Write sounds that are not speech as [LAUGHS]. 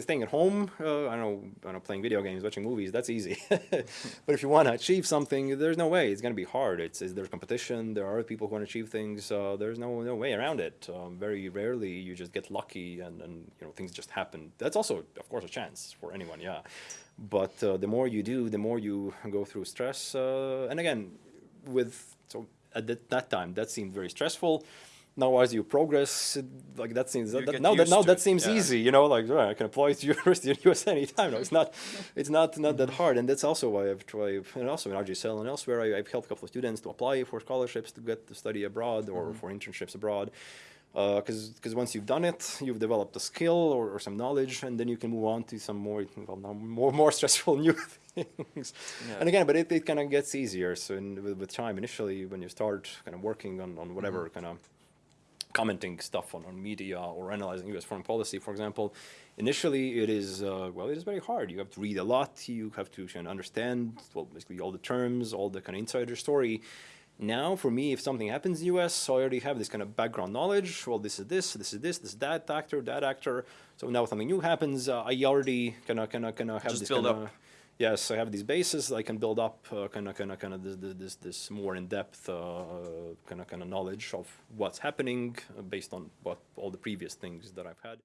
staying at home, uh, I don't know, I don't know, playing video games, watching movies, that's easy. [LAUGHS] but if you want to achieve something, there's no way. It's going to be hard. It's, it's, there's competition. There are people who want to achieve things. Uh, there's no no way around it. Um, very rarely you just get lucky and, and you know things just happen. That's also, of course, a chance for anyone. Yeah, but uh, the more you do, the more you go through stress. Uh, and again, with so at that, that time, that seemed very stressful now as you progress, like that seems that, that, now that now that seems yeah. easy, you know, like right, I can apply to [LAUGHS] university in the US anytime. No, it's not, [LAUGHS] it's not not that hard, and that's also why I've tried, and also in RGSL and elsewhere, I, have helped a couple of students to apply for scholarships to get to study abroad or mm -hmm. for internships abroad. Because uh, because once you've done it, you've developed a skill or, or some knowledge, and then you can move on to some more well, more more [LAUGHS] stressful new things. Yeah. And again, but it, it kind of gets easier. So in, with, with, time, initially, when you start kind of working on on whatever mm -hmm. kind of commenting stuff on, on media or analyzing US foreign policy, for example, initially it is, uh, well, it is very hard. You have to read a lot. You have to understand, well, basically all the terms, all the kind of insider story. Now, for me, if something happens in the US, I already have this kind of background knowledge. Well, this is this, this is this, this is that actor, that actor. So now something new happens, uh, I already kind of, kind of, kind of have Just this build kind up yes, I have these bases. I can build up kind of, kind of, kind of this, this, this more in-depth kind of, kind of knowledge of what's happening uh, based on what all the previous things that I've had.